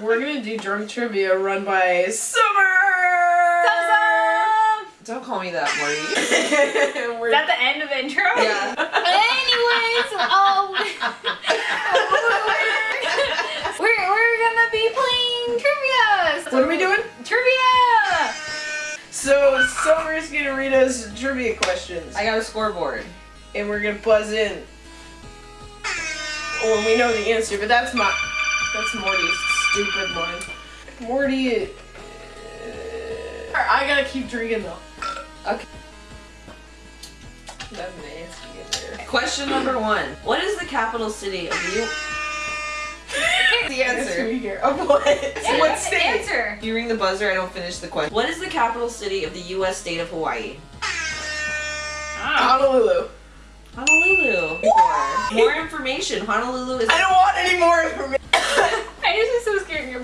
We're gonna do drunk trivia run by Summer! Don't call me that, Morty. We're- Is that the end of the intro? yeah. Anyways, oh, we're we're gonna be playing trivia. what are we doing? Trivia. So Summer's gonna read us trivia questions, I got a scoreboard. and we're gonna buzz in when we know the answer. But that's my that's Morty's stupid one. Morty, uh, I gotta keep drinking though. Okay. That's nasty in there. Question number one. What is the capital city of the U- The Yes, answer. we. Of what? what state? Answer. If you ring the buzzer, I don't finish the question. What is the capital city of the U.S. state of Hawaii? Ah. Honolulu. Honolulu. Four. More information. Honolulu is. I don't want any more information.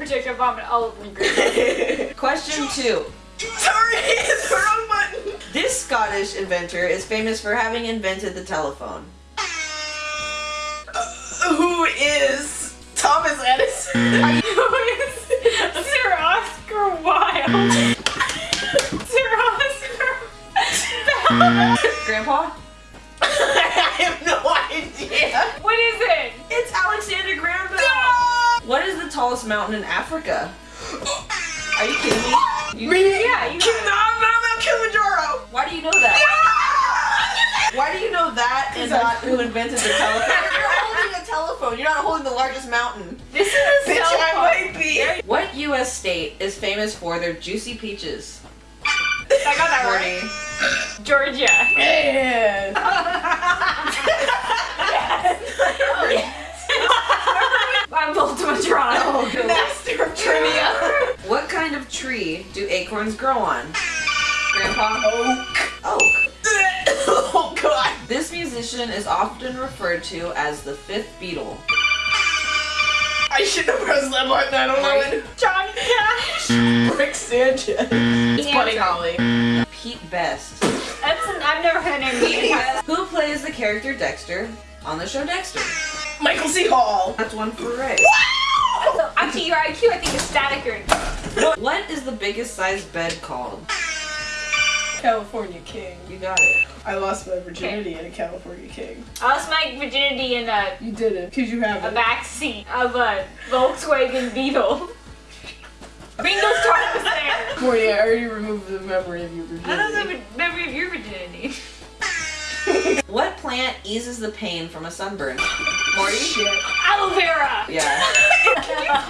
I just was so scared you're gonna project a vomit all over me. Question two. Sorry, it's the wrong button. This Scottish inventor is famous for having invented the telephone. Uh, who is Thomas Edison? Sir Oscar Wilde. Sir Oscar. Grandpa? I have no idea. what is it? It's Alexander Graham Bell. What is the tallest mountain in Africa? Are you kidding me? You- Me? Yeah, you Kim, got it. no, I'm not about Kilimanjaro. Why do you know that? Why do you know that and not who invented the telephone? You're holding a telephone. You're not holding the largest mountain. This is a Bitch, I might be. What U.S. state is famous for their juicy peaches? I got that right. Georgia. Yeah. I'm Voltimatron. Oh, Master of trivia. What kind of tree do acorns grow on? Grandpa? Oak. Oak. oh God. This musician is often referred to as the fifth Beatle. I should have pressed that button. I don't know it. Johnny Cash. Rick Sanchez. It's Buddy Holly. Pete Best. That's an, I've never heard him Pete name. Who plays the character Dexter on the show Dexter? Michael C. Hall. That's one for Ray. Wow! So, actually, your IQ I think is static or What is the biggest size bed called? California King. You got it. I lost my virginity in a California King. I lost my virginity in a, You did it. Because you have a it. back seat of a Volkswagen Beetle. Bingo card was there. Morty, I already removed the memory of your virginity. I don't have a memory of your virginity. What plant eases the pain from a sunburn? Morty? Shit. Aloe vera. Yeah.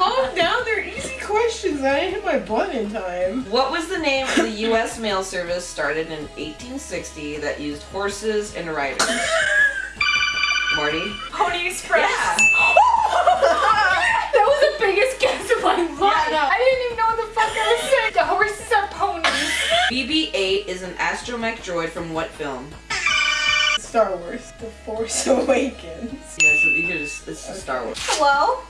I didn't hit my button in time. What was the name of the U.S. mail service started in 1860 that used horses and riders? Morty? Pony Express. Yeah. That was the biggest guess of my life. no. I didn't even know what the fuck I was saying. The horses are ponies. BB-8 is an astromech droid from what film? Star Wars, The Force Awakens. Yeah, so you could just, it's just Star Wars. Hello?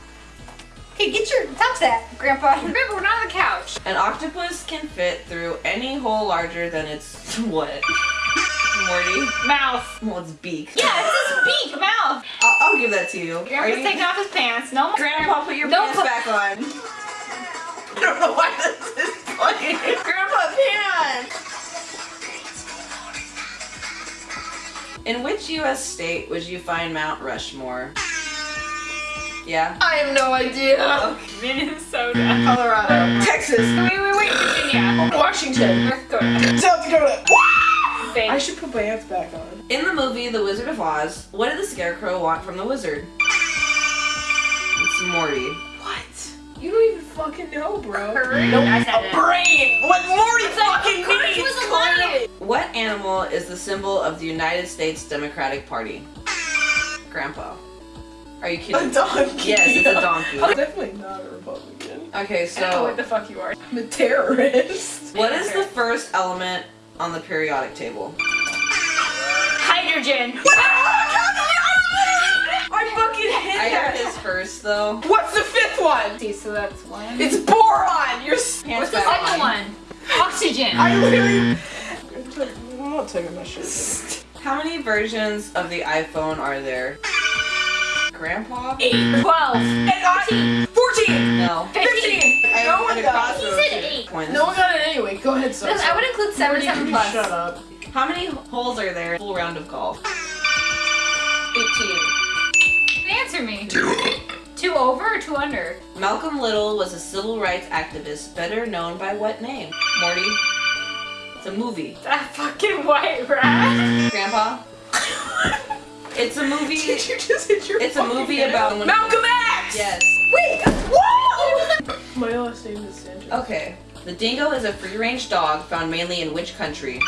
Hey, get your stop that, Grandpa. Remember, we're not on the couch. An octopus can fit through any hole larger than its what? Morty? Mouth. Well, its beak. Yeah, it's his beak, mouth. I'll, I'll give that to you. Are Grandpa's you- taking off his pants. No more. Grandpa, put your No, pants back on. I don't know why this is funny. Grandpa, pants! In which U.S. state would you find Mount Rushmore? Yeah? I have no idea. Minnesota. Mm. Colorado. Texas. Wait, wait, wait. Virginia. Washington. Mm. North Dakota. Mm. South Dakota. Spain. I should put my pants back on. In the movie The Wizard of Oz, what did the Scarecrow want from the wizard? It's Morty. What? You don't even fucking know, bro. Courage. Nope. I said A brain. What Morty fucking Courage needs. was a clearly. What animal is the symbol of the United States Democratic Party? Grandpa. Are you kidding? A donkey. Yes, it's a donkey. I'm definitely not a Republican. Okay, I don't know what the fuck you are. I'm a terrorist. what is the first element on the periodic table? Hydrogen. I fucking hit I got that. his first though. What's the fifth one? See, so that's one. It's boron. You're. s- What's the second on. one? Oxygen. I literally. Mm. I'm not taking my shit. How many versions of the iPhone are there? Grandpa? 8, mm. 12, mm. And I, 14! Mm. No. 15. I'm No one got it. He said eight. Point. No one got it anyway. Go ahead, so. Because I would include 7 7 plus. Shut up. How many holes are there? Full round of golf. 18. Answer me. Two over or two under? Malcolm Little was a civil rights activist, better known by what name? Morty. It's a movie. That fucking white rat. Grandpa. It's a movie. Did you just hit your It's a movie head? about Malcolm X! Yes. Wait! Whoa! My last name is Sanchez. Okay. The dingo is a free-range dog found mainly in which country?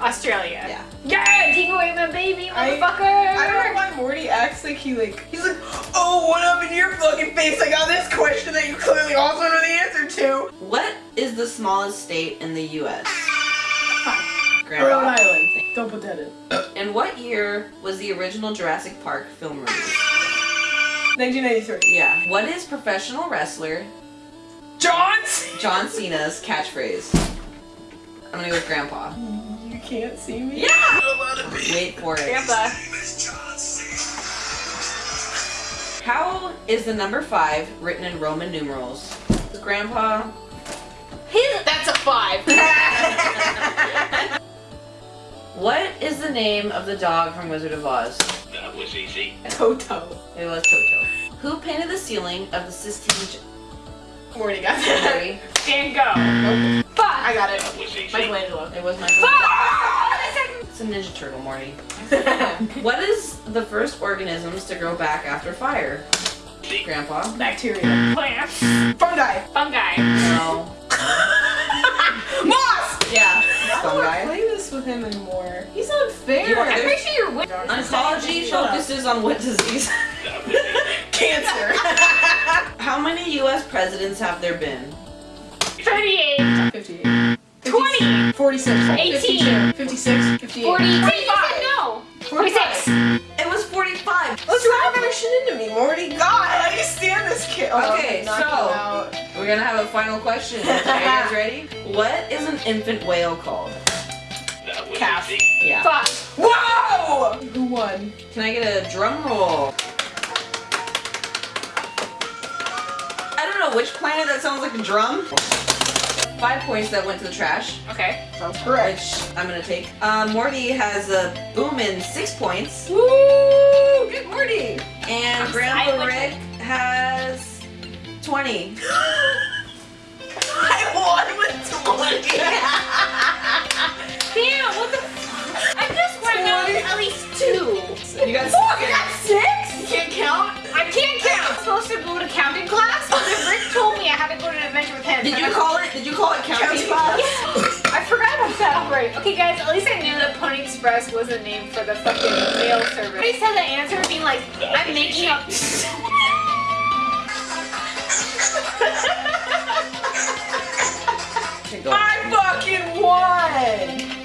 Australia. Yeah. Yeah, take away my baby, motherfucker. I don't know why Morty acts like he like he's like, oh, what up in your fucking face? I got this question that you clearly also know the answer to. What is the smallest state in the U.S.? Rhode Grandpa. Island. Don't put that in. In what year was the original Jurassic Park film released? 1993. Yeah. What is professional wrestler Johns. John Cena's catchphrase? I'm gonna go with Grandpa. You can't see me. Yeah! Wait for it. Grandpa. How is the number five written in Roman numerals? Grandpa. He's, that's a 5. What is the name of the dog from Wizard of Oz? That was easy. Toto. It was Toto. Who painted the ceiling of the Sistine Morty got that. Chapel? Dan, go. Nope. Fuck. I got it. That was easy. Michelangelo. It was my. Fuck. It's a Ninja Turtle, Morty. What is the first organisms to grow back after fire? Grandpa. Bacteria. Plants. Fungi. Fungi. No. With him anymore. He's unfair. You want- I'm pretty sure you're winning. Oncology focuses on what disease? That was easy. Cancer. How many U.S. presidents have there been? 38. 58. 20. 46. 18. 56. 58. 40. Wait, you said no. 46. It was 45. Let's drive that shit into me, Morty. God, I can't stand this kid. Oh, Okay, so- him. We're gonna have a final question. Are you guys ready? What is an infant whale called? That Calf. Yeah. Fuck. Whoa! Who won? Can I get a drum roll? I don't know which planet that sounds like a drum. Five points that went to the trash, Okay. Sounds correct. which I'm gonna take. Uh, Morty has a boom in six points. Woo! Good Morty. And I'm Grandpa silent. Rick has 20. I won with 20. Damn, what the fuck? I just want to know at least two. You got Fuck, I got six? You can't count? I can't count. I'm supposed to go to counting class, but then Rick told me I had to go to an adventure with him. Did you I- call it? Did you call it counting Counting class? Yeah. I forgot about that already. Okay, guys, at least I knew that Pony Express was a name for the fucking mail service. I just had the answer being like, I'm making up. Okay. I fucking won!